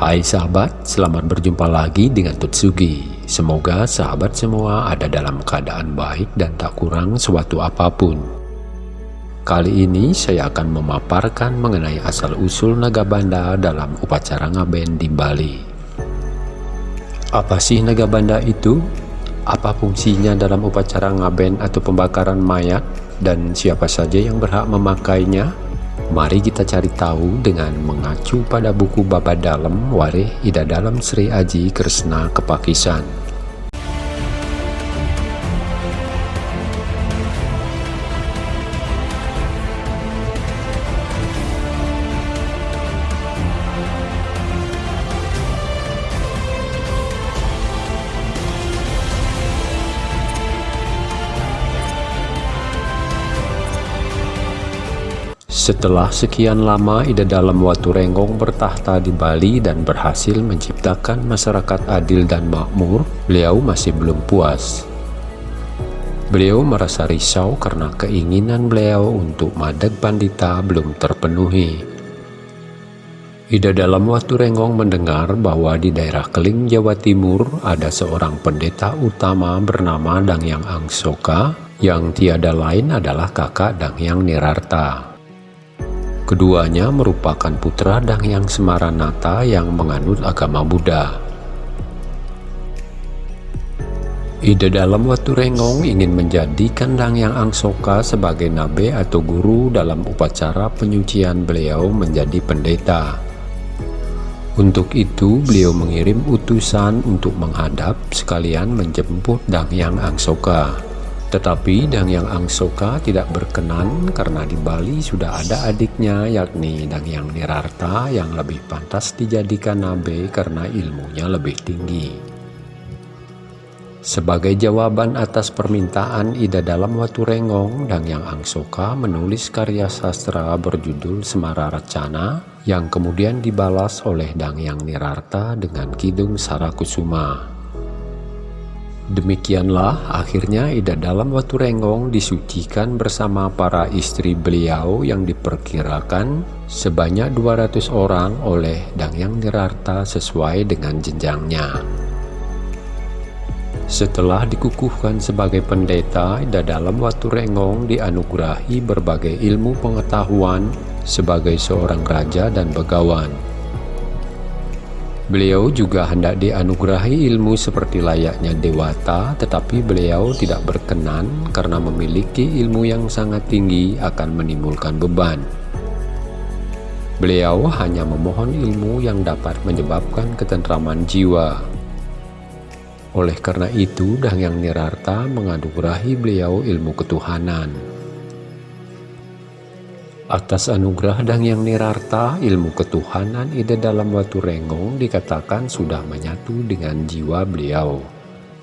Hai sahabat, selamat berjumpa lagi dengan Tutsugi. Semoga sahabat semua ada dalam keadaan baik dan tak kurang suatu apa pun. Kali ini saya akan memaparkan mengenai asal-usul Nagabanda dalam upacara ngaben di Bali. Apa sih Nagabanda itu? Apa fungsinya dalam upacara ngaben atau pembakaran mayat? Dan siapa saja yang berhak memakainya? Mari kita cari tahu dengan mengacu pada buku Baba Dalam Wareh Ida Dalam Sri Aji Kresna Kepakisan. Setelah sekian lama Ida Dalam Watu Renggong bertahta di Bali dan berhasil menciptakan masyarakat adil dan makmur, beliau masih belum puas. Beliau merasa risau karena keinginan beliau untuk Madeg Pandita belum terpenuhi. Ida dalam Watu Renggong mendengar bahwa di daerah Keling, Jawa Timur ada seorang pendeta utama bernama Dangyang Angsoka yang tiada lain adalah kakak Dangyang Nirarta. Keduanya merupakan putra Dangyang Semaranata yang menganut agama Buddha. Ide dalam Watu Rengong ingin menjadikan Dangyang Angsoka sebagai nabe atau guru dalam upacara penyucian beliau menjadi pendeta. Untuk itu, beliau mengirim utusan untuk menghadap sekalian menjemput Dangyang Angsoka. Tetapi Dangyang Angsoka tidak berkenan karena di Bali sudah ada adiknya yakni Dangyang Nirarta yang lebih pantas dijadikan nabe karena ilmunya lebih tinggi. Sebagai jawaban atas permintaan Ida dalam Watu Rengong, Dangyang Angsoka menulis karya sastra berjudul Semara Racana yang kemudian dibalas oleh Dangyang Nirarta dengan Kidung Sarakusuma. Demikianlah akhirnya Ida dalam Watu Renggong disucikan bersama para istri beliau yang diperkirakan sebanyak 200 orang oleh Dangyang Nirarta sesuai dengan jenjangnya. Setelah dikukuhkan sebagai pendeta, Ida dalam Watu Renggong dianugerahi berbagai ilmu pengetahuan sebagai seorang raja dan begawan. Beliau juga hendak dianugerahi ilmu seperti layaknya dewata, tetapi beliau tidak berkenan karena memiliki ilmu yang sangat tinggi akan menimbulkan beban. Beliau hanya memohon ilmu yang dapat menyebabkan ketentraman jiwa. Oleh karena itu, Dangyang Nirarta menganugerahi beliau ilmu ketuhanan. Atas anugerah dan yang Nirarta, ilmu ketuhanan ide dalam Watu Rengong dikatakan sudah menyatu dengan jiwa beliau.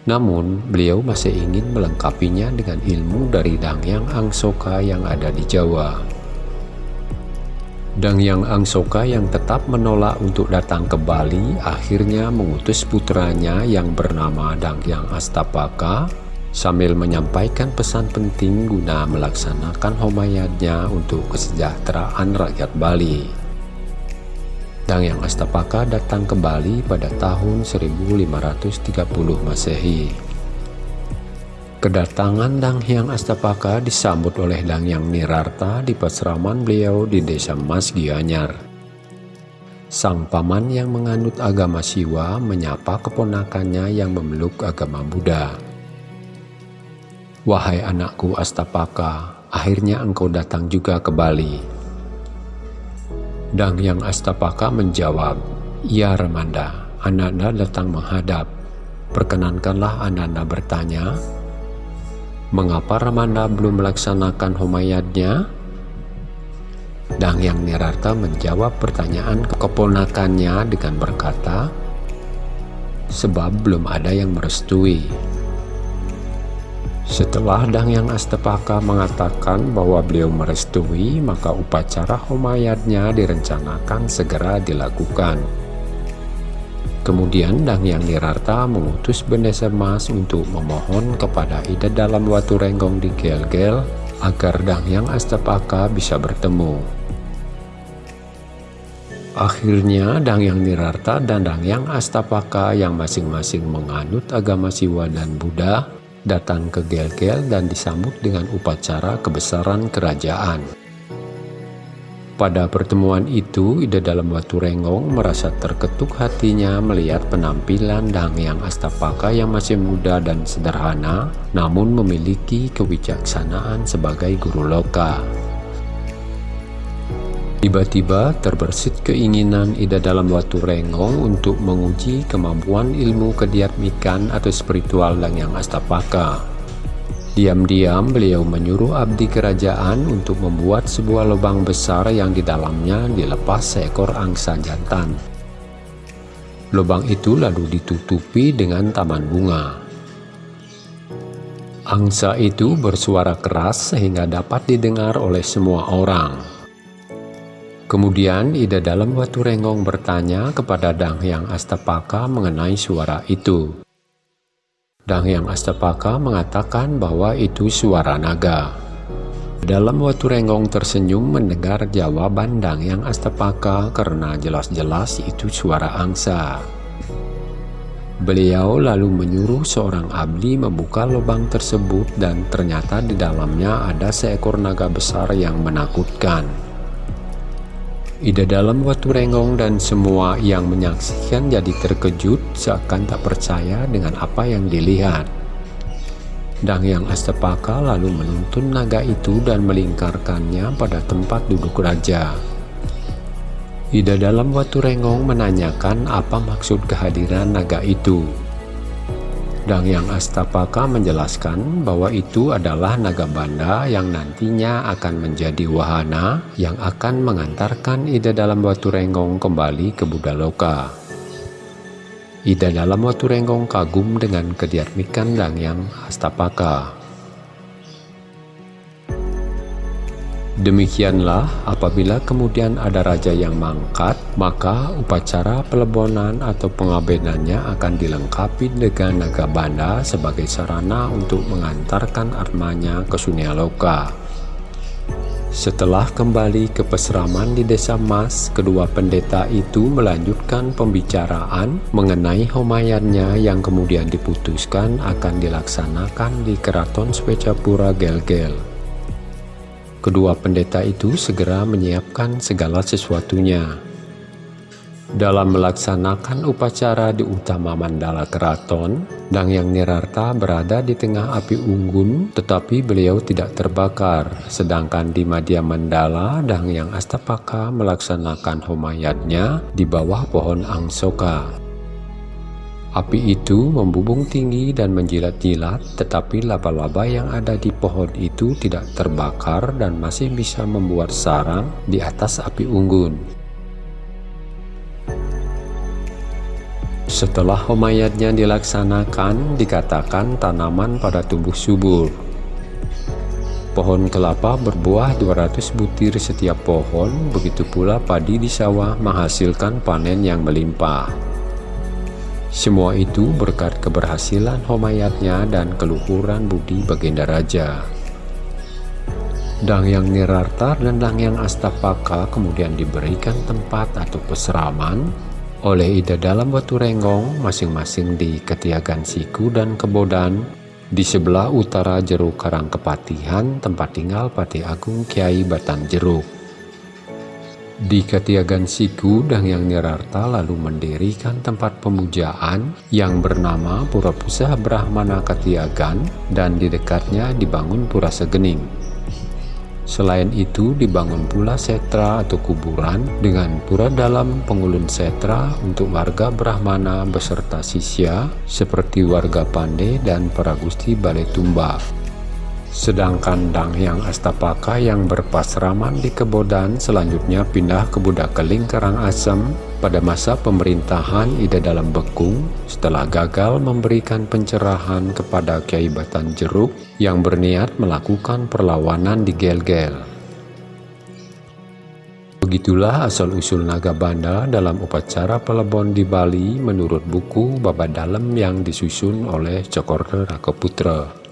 Namun, beliau masih ingin melengkapinya dengan ilmu dari Dangyang Angsoka yang ada di Jawa. Dangyang Angsoka yang tetap menolak untuk datang ke Bali akhirnya mengutus putranya yang bernama Dangyang Astapaka sambil menyampaikan pesan penting guna melaksanakan homayatnya untuk kesejahteraan rakyat Bali. Dang yang Astapaka datang ke Bali pada tahun 1530 Masehi. Kedatangan Dang Hyang Astapaka disambut oleh Dang Yang Nirarta di pasraman beliau di desa Mas Gianyar. Sang paman yang menganut agama Siwa menyapa keponakannya yang memeluk agama Buddha. Wahai anakku Astapaka, akhirnya engkau datang juga ke Bali. Dang yang Astapaka menjawab, Ya Ramanda, Ananda datang menghadap. Perkenankanlah Ananda bertanya, Mengapa Ramanda belum melaksanakan homayatnya? Dang yang Nirarta menjawab pertanyaan keponakannya dengan berkata, Sebab belum ada yang merestui. Setelah Dangyang Astapaka mengatakan bahwa beliau merestui, maka upacara homayatnya direncanakan segera dilakukan. Kemudian Dangyang Nirarta mengutus Bendesa Mas untuk memohon kepada Ida dalam Watu Renggong di Gel-Gel agar Dangyang Astapaka bisa bertemu. Akhirnya Dangyang Nirarta dan Dangyang Astapaka yang masing-masing menganut agama Siwa dan Buddha datang ke Gelgel dan disambut dengan upacara kebesaran kerajaan. Pada pertemuan itu, Ida dalam Watu Renggong merasa terketuk hatinya melihat penampilan Dangyang Astapaka yang masih muda dan sederhana, namun memiliki kewijaksanaan sebagai guru loka. Tiba-tiba terbersit keinginan Ida dalam waktu Renggong untuk menguji kemampuan ilmu kediatmikan atau spiritual dan yang astapaka. Diam-diam beliau menyuruh abdi kerajaan untuk membuat sebuah lubang besar yang di dalamnya dilepas seekor angsa jantan. Lubang itu lalu ditutupi dengan taman bunga. Angsa itu bersuara keras sehingga dapat didengar oleh semua orang. Kemudian Ida dalam Watu Renggong bertanya kepada Dang Hyang Astapaka mengenai suara itu. Dang Hyang Astapaka mengatakan bahwa itu suara naga. Dalam Watu Renggong tersenyum mendengar jawaban Dang Hyang Astapaka karena jelas-jelas itu suara angsa. Beliau lalu menyuruh seorang abdi membuka lubang tersebut dan ternyata di dalamnya ada seekor naga besar yang menakutkan. Ida dalam waktu renggong dan semua yang menyaksikan jadi terkejut seakan tak percaya dengan apa yang dilihat. Dang yang Astapaka lalu menuntun naga itu dan melingkarkannya pada tempat duduk raja. Ida dalam waktu renggong menanyakan apa maksud kehadiran naga itu. Dang Yang Astapaka menjelaskan bahwa itu adalah naga banda yang nantinya akan menjadi wahana yang akan mengantarkan Ida dalam Watu Renggong kembali ke Budaloka. Ida dalam Watu Renggong kagum dengan kediatmikan Dang Yang Astapaka. Demikianlah apabila kemudian ada raja yang mangkat, maka upacara pelebonan atau pengabenannya akan dilengkapi dengan naga banda sebagai sarana untuk mengantarkan armanya ke Sunyaloka. Setelah kembali ke peseraman di desa Mas, kedua pendeta itu melanjutkan pembicaraan mengenai homayannya yang kemudian diputuskan akan dilaksanakan di Keraton Swecapura Gelgel. Kedua pendeta itu segera menyiapkan segala sesuatunya. Dalam melaksanakan upacara di utama mandala keraton, Dang Yang Nirarta berada di tengah api unggun tetapi beliau tidak terbakar, sedangkan di Madya Mandala Dang Yang Astapaka melaksanakan homayatnya di bawah pohon angsoka. Api itu membubung tinggi dan menjilat-jilat, tetapi laba-laba yang ada di pohon itu tidak terbakar dan masih bisa membuat sarang di atas api unggun. Setelah homayatnya dilaksanakan, dikatakan tanaman pada tumbuh subur. Pohon kelapa berbuah 200 butir setiap pohon, begitu pula padi di sawah menghasilkan panen yang melimpah. Semua itu berkat keberhasilan homayatnya dan keluhuran budi baginda raja. Dang Yang Nirarta dan Dang Yang Astapaka kemudian diberikan tempat atau peseraman oleh Ida dalam batu renggong masing-masing di Ketiagan Siku dan Kebodan di sebelah utara Jeruk Karang Kepatihan tempat tinggal Pati Agung Kiai Batan Jeruk. Di Ketiagan Siku, Yang Nirarta lalu mendirikan tempat pemujaan yang bernama Pura Pusah Brahmana Ketiagan dan di dekatnya dibangun Pura Segening. Selain itu dibangun pula setra atau kuburan dengan pura dalam pengulun setra untuk warga Brahmana beserta sisya seperti warga Pande dan para gusti Balai Tumba. Sedangkan Dang yang Astapaka yang berpasraman di Kebodan selanjutnya pindah ke Budakeling Karangasem pada masa pemerintahan Ida Dalam Bekung setelah gagal memberikan pencerahan kepada Kiai Batan Jeruk yang berniat melakukan perlawanan di Gel-Gel. Begitulah asal-usul Naga Banda dalam upacara pelebon di Bali menurut buku Baba Dalam yang disusun oleh Cokorde Rakoputra.